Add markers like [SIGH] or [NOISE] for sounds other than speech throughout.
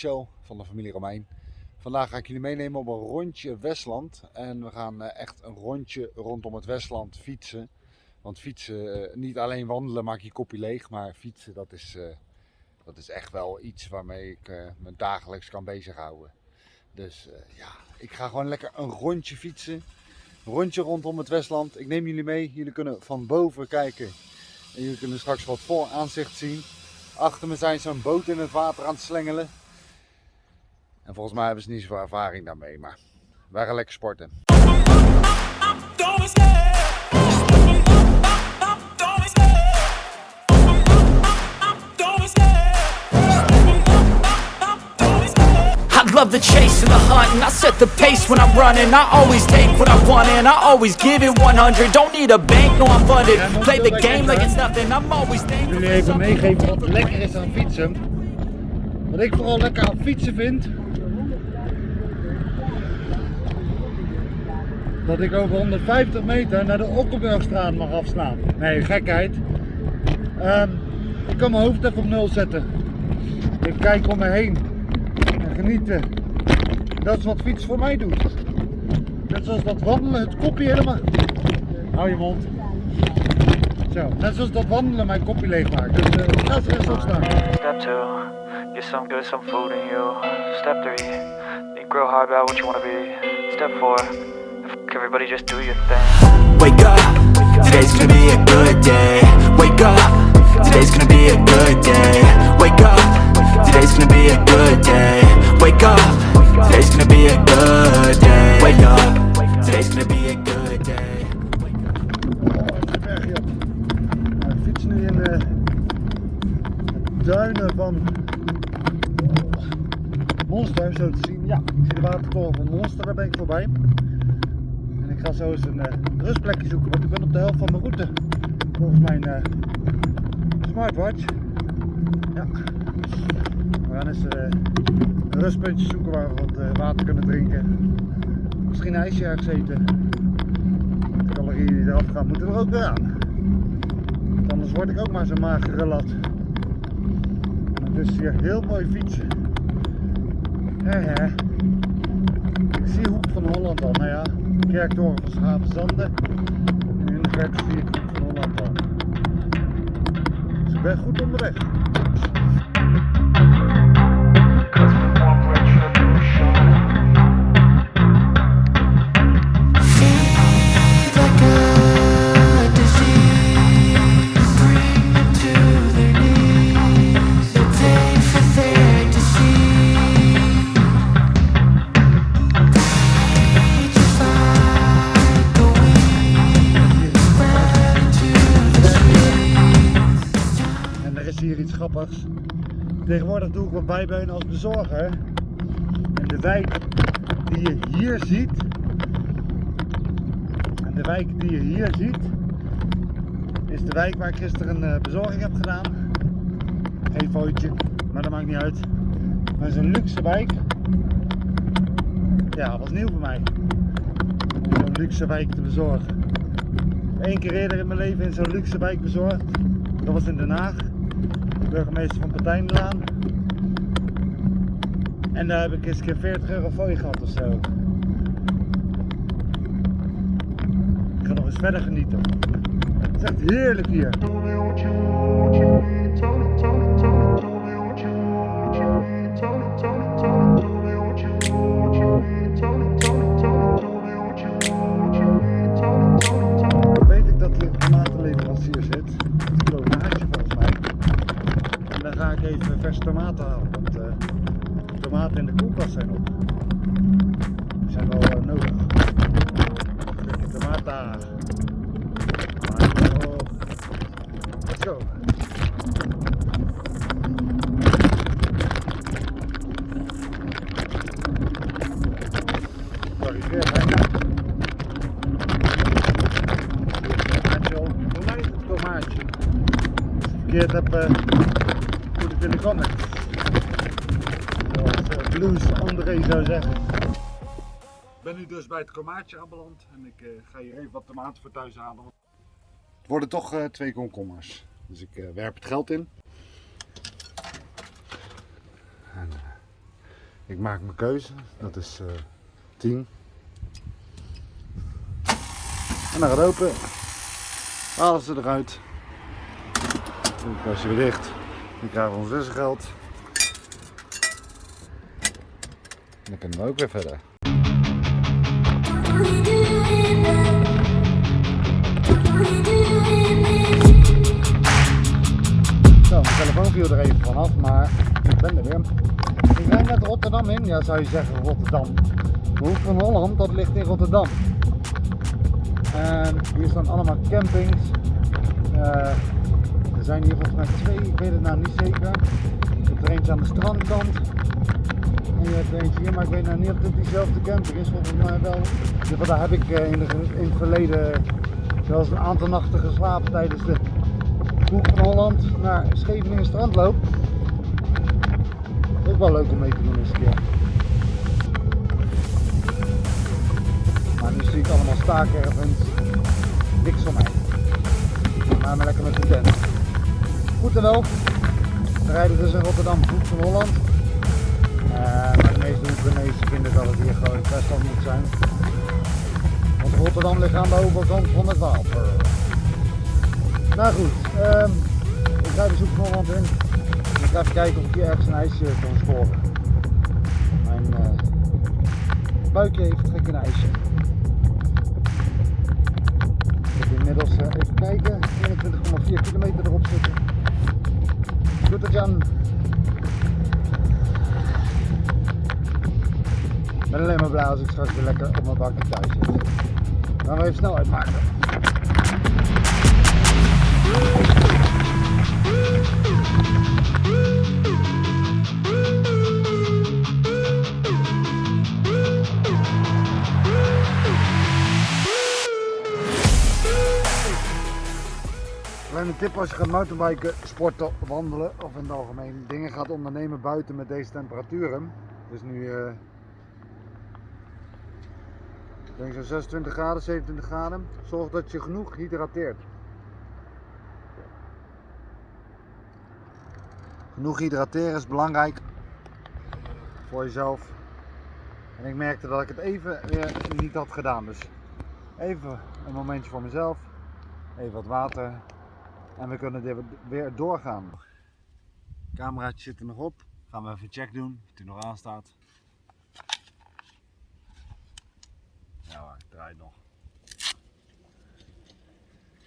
Van de familie Romein. Vandaag ga ik jullie meenemen op een rondje Westland en we gaan eh, echt een rondje rondom het Westland fietsen. Want fietsen, eh, niet alleen wandelen maak je kopje leeg, maar fietsen dat is, eh, dat is echt wel iets waarmee ik me dagelijks kan bezighouden. Dus ja, ik ga gewoon lekker een rondje fietsen. Een rondje rondom het Westland. Ik neem jullie mee, jullie kunnen van boven kijken en jullie kunnen straks wat voor aanzicht zien. Achter me zijn ze een boot in het water aan het slengelen. En volgens mij hebben ze niet zoveel ervaring daarmee, maar wij gaan lekker sporten. love the chase and the hunt And I set the pace when I'm running. I always take what I want and I always give it 100 Don't need a bank, no I'm funded. Play the game like it's nothing. I'm always thankful. Jullie even meegeven wat lekker is aan fietsen. Wat ik vooral lekker aan fietsen vind dat ik over 150 meter naar de Okkenburgstraat mag afslaan. Nee, gekheid. Um, ik kan mijn hoofd even op nul zetten. Even kijken om me heen genieten. Dat is wat fiets voor mij doet. Net zoals dat wandelen, het kopje helemaal... Hou je mond. Zo, net zoals dat wandelen mijn kopje leeg maakt. Dus uh, ga opstaan. Step 2, get some good, some food in you. Step 3, think real hard about what you want to be. Step 4, everybody just do your thing. Wake up, today's gonna be a good day. Wake up, today's gonna be a good day. Wake up, today's gonna be a good day. Wake up, today's gonna be a good day Wake up, today's gonna be a good day We fietsen nu in de duinen van Monster, zo te zien. Ja, ik zie de watertoren van Monster, daar ben ik voorbij. Ga zo eens een uh, rustplekje zoeken, want ik ben op de helft van mijn route. Volgens mijn uh, smartwatch. Ja. We gaan eens uh, een rustpuntje zoeken waar we wat water kunnen drinken. Misschien een ijsje ergens eten. De calorieën die eraf gaan moeten er ook weer aan. Want anders word ik ook maar zo'n magere lat. Dus hier heel mooi fietsen. He. Ik zie Hoek van Holland al. Nou ja, kerktoren van Schavenzanden. En de verte zie ik Hoek van Holland. Dus ik ben goed onderweg. Tegenwoordig doe ik wat bijbeunen als bezorger. En de wijk die je hier ziet, en de wijk die je hier ziet, is de wijk waar ik gisteren een eh, bezorging heb gedaan. Geen foutje, maar dat maakt niet uit. Maar het is een luxe wijk. Ja, was nieuw voor mij. Om zo'n luxe wijk te bezorgen. Eén keer eerder in mijn leven in zo'n luxe wijk bezorgd. Dat was in Den Haag burgemeester van Patijnlaan. En daar heb ik eens een keer 40 euro fooi gehad of zo. Ik ga nog eens verder genieten. Het is echt heerlijk hier. Verkeerd heb, uh, moet het in de comments. Zoals uh, Blues André zou zeggen. Ik ben nu dus bij het komaatje aanbeland en ik uh, ga hier even wat tomaten voor thuis halen. Het worden toch twee komkommers. Dus ik werp het geld in. En, uh, ik maak mijn keuze, dat is uh, 10. En dan gaat open. Halen ze eruit. Dan kastje weer dicht. Dan krijgen we ons wisselgeld. En dan kunnen we ook weer verder. Zo, mijn telefoon viel er even vanaf, maar ik ben er weer. Ik rijd net Rotterdam in, ja zou je zeggen Rotterdam. De Hoek van Holland, dat ligt in Rotterdam. En hier staan allemaal campings. Uh, er zijn hier volgens mij twee, ik weet het nou niet zeker. Je hebt er eentje aan de strandkant. En je hebt er eentje hier, maar ik weet nou niet of het diezelfde camping is. Volgens mij wel. Daar heb ik in, de, in het verleden zelfs een aantal nachten geslapen tijdens de Hoek van Holland naar Scheveningen strandloop. Ook wel leuk om mee te doen eens een keer. Maar nu zie ik allemaal staakervens. Niks van mij. Maar maar lekker met de tent. Goed en wel. We rijden dus in Rotterdam, Hoek van Holland. Uh, maar de meeste Hoekenezen vinden dat het hier gewoon wel moet zijn. Want Rotterdam ligt aan de overkant van het water. Nou goed, um, ik ga de Hoek van Holland in. Ik ga even kijken of ik hier ergens een ijsje kan scoren. Mijn uh, buikje heeft trek een ijsje. Ik heb inmiddels uh, even kijken, 21,4 kilometer erop zitten. Goed het Jan. Ik ben alleen maar als ik straks weer lekker op mijn bakje thuis zit. Dan we even snelheid maken. Als je gaat mountainbiken, sporten, wandelen of in het algemeen dingen gaat ondernemen buiten met deze temperaturen. Is nu ik denk zo'n 26 graden, 27 graden. Zorg dat je genoeg hydrateert. Genoeg hydrateren is belangrijk voor jezelf. En ik merkte dat ik het even weer niet had gedaan. Dus even een momentje voor mezelf. Even wat water. En we kunnen weer doorgaan. Cameraatje zit er nog op. Gaan we even check doen of hij nog aanstaat. Ja hoor, draait nog.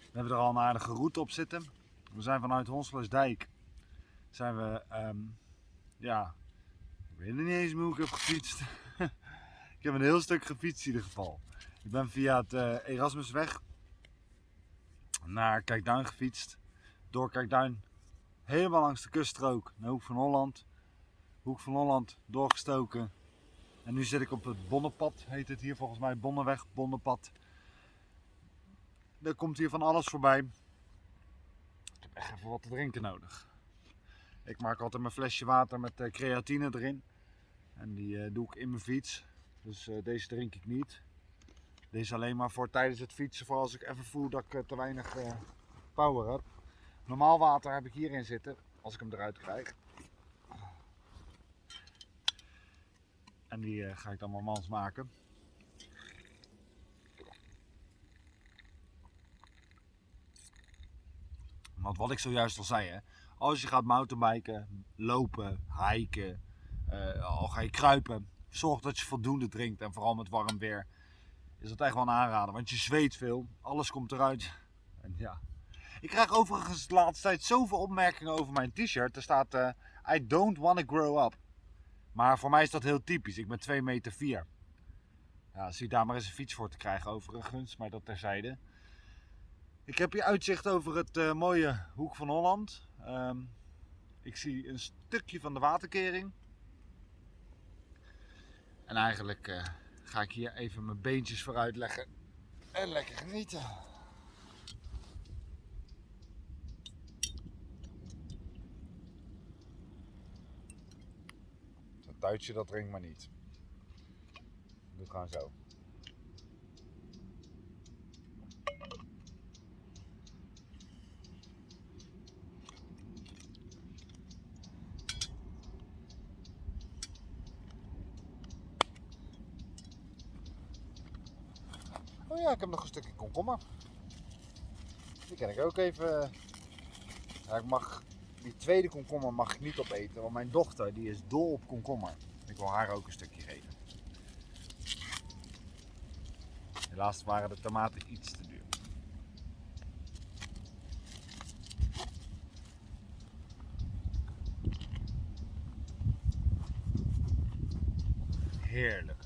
We hebben er al een aardige route op zitten. We zijn vanuit Honselersdijk zijn we, um, ja, ik weet niet eens hoe ik heb gefietst. [LAUGHS] ik heb een heel stuk gefietst in ieder geval. Ik ben via het uh, Erasmusweg naar Kijkduin gefietst. Door Kijkduin helemaal langs de kuststrook naar Hoek van Holland. Hoek van Holland doorgestoken. En nu zit ik op het Bonnenpad, heet het hier volgens mij, Bonnenweg, Bonnenpad. Er komt hier van alles voorbij. Ik heb echt even wat te drinken nodig. Ik maak altijd mijn flesje water met eh, creatine erin. En die eh, doe ik in mijn fiets. Dus eh, deze drink ik niet. Deze alleen maar voor tijdens het fietsen, voor als ik even voel dat ik te weinig power heb. Normaal water heb ik hierin zitten, als ik hem eruit krijg. En die ga ik dan maar mans maken. Want wat ik zojuist al zei, hè, als je gaat mountainbiken, lopen, hiken, uh, al ga je kruipen, zorg dat je voldoende drinkt en vooral met warm weer is dat echt wel een aanrader, want je zweet veel, alles komt eruit. En ja. Ik krijg overigens de laatste tijd zoveel opmerkingen over mijn t-shirt. Er staat uh, I don't want to grow up. Maar voor mij is dat heel typisch. Ik ben 2 meter 4. Ja, zie daar maar eens een fiets voor te krijgen overigens, maar dat terzijde. Ik heb hier uitzicht over het uh, mooie Hoek van Holland. Um, ik zie een stukje van de waterkering. En eigenlijk uh, ga ik hier even mijn beentjes vooruit leggen en lekker genieten. Dat Duitsje dat drinkt maar niet. Doe gewoon zo. Oh ja, ik heb nog een stukje komkommer. Die kan ik ook even... Ja, ik mag... Die tweede komkommer mag ik niet opeten, want mijn dochter die is dol op komkommer. Ik wil haar ook een stukje geven. Helaas waren de tomaten iets te duur. Heerlijk.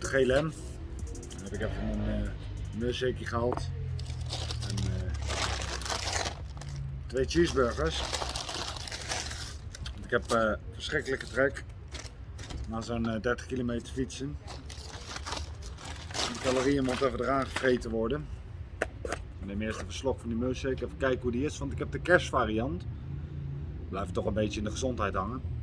Grote GLM. Dan heb ik even een uh, gehaald. En eh, twee cheeseburgers. Ik heb eh, verschrikkelijke trek. Na zo'n eh, 30 kilometer fietsen. De calorieën moeten even eraan gevreten worden. Ik neem eerst even slok van die milkshake. Even kijken hoe die is. Want ik heb de kerstvariant. Blijft toch een beetje in de gezondheid hangen.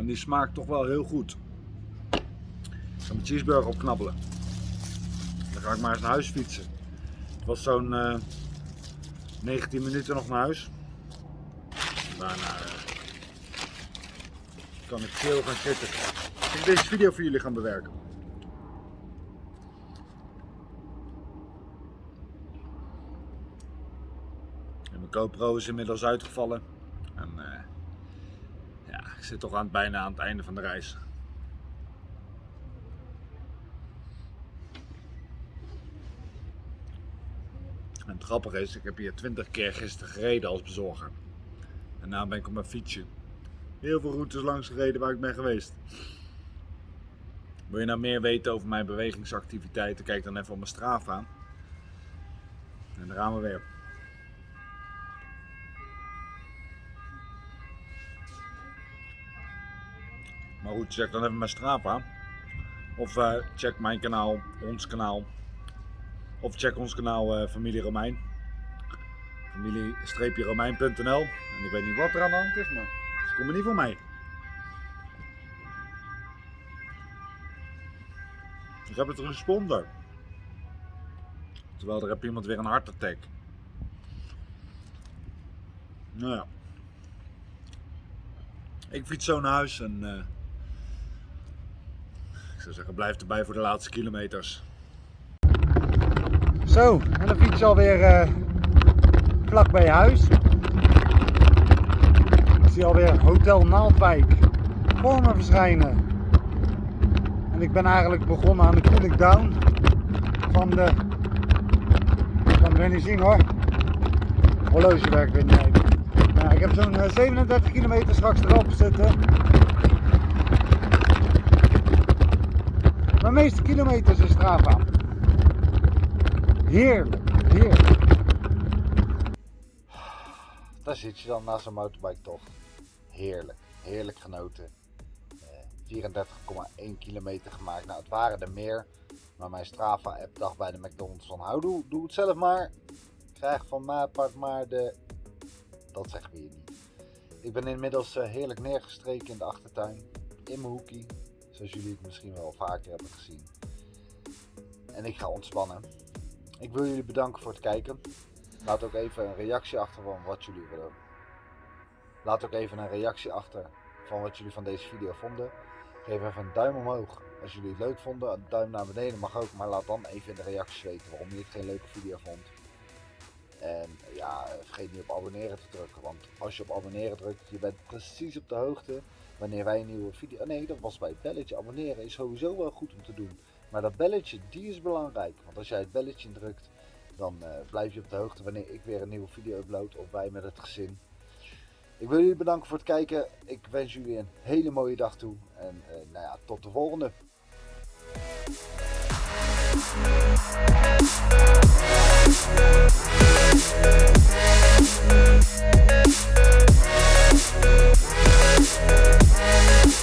En die smaakt toch wel heel goed. Ik ga mijn cheeseburger opknabbelen. Dan ga ik maar eens naar huis fietsen. Het was zo'n eh 19 minuten nog naar huis. Daarna eh, kan ik veel gaan zitten. Ik deze video voor jullie gaan bewerken. En mijn GoPro is inmiddels uitgevallen. Zit toch aan, bijna aan het einde van de reis. En het grappige is, ik heb hier 20 keer gisteren gereden als bezorger. En nu ben ik op mijn fietsje heel veel routes langs gereden waar ik ben geweest. Wil je nou meer weten over mijn bewegingsactiviteiten? Kijk dan even op mijn Strava. En daar gaan we weer. Maar goed, check dan even mijn Strava. Of eh, check mijn kanaal, ons kanaal. Of check ons kanaal eh, Familie Romein. Familie-romein.nl En ik weet niet wat er aan de hand is, maar ze komen niet van mij. Ik heb het een sponsor. Terwijl er heb iemand weer een hartattack. Nou ja. Ik fiets zo naar huis en eh, zeggen blijf erbij voor de laatste kilometers. Zo, en dan fiets alweer uh, vlak bij huis. Ik zie alweer Hotel Naaldwijk voor verschijnen. En ik ben eigenlijk begonnen aan de cooling down van de. Ik kan niet zien hoor. Horloge werkt weer niet. Ik heb zo'n uh, 37 kilometer straks erop zitten. Mijn meeste kilometers is Strava. Heerlijk, heerlijk. Daar zit je dan na zo'n motorbike toch. Heerlijk, heerlijk genoten. Eh, 34,1 kilometer gemaakt. Nou, het waren er meer. Maar mijn Strava-app dacht bij de McDonald's van hou, doe, doe het zelf maar. Krijg van mij maar de... Dat zeggen we hier niet. Ik ben inmiddels eh, heerlijk neergestreken in de achtertuin. In mijn hoekie. Zoals jullie het misschien wel vaker hebben gezien. En ik ga ontspannen. Ik wil jullie bedanken voor het kijken. Laat ook even een reactie achter van wat jullie willen. Laat ook even een reactie achter van wat jullie van deze video vonden. Geef even een duim omhoog als jullie het leuk vonden. Een duim naar beneden mag ook, maar laat dan even in de reacties weten waarom je het geen leuke video vond. En ja, vergeet niet op abonneren te drukken, want als je op abonneren drukt, je bent precies op de hoogte wanneer wij een nieuwe video... Oh nee, dat was bij het belletje. Abonneren is sowieso wel goed om te doen. Maar dat belletje, die is belangrijk. Want als jij het belletje drukt, dan eh, blijf je op de hoogte wanneer ik weer een nieuwe video upload. Of wij met het gezin. Ik wil jullie bedanken voor het kijken. Ik wens jullie een hele mooie dag toe. En eh, nou ja, tot de volgende. Bye.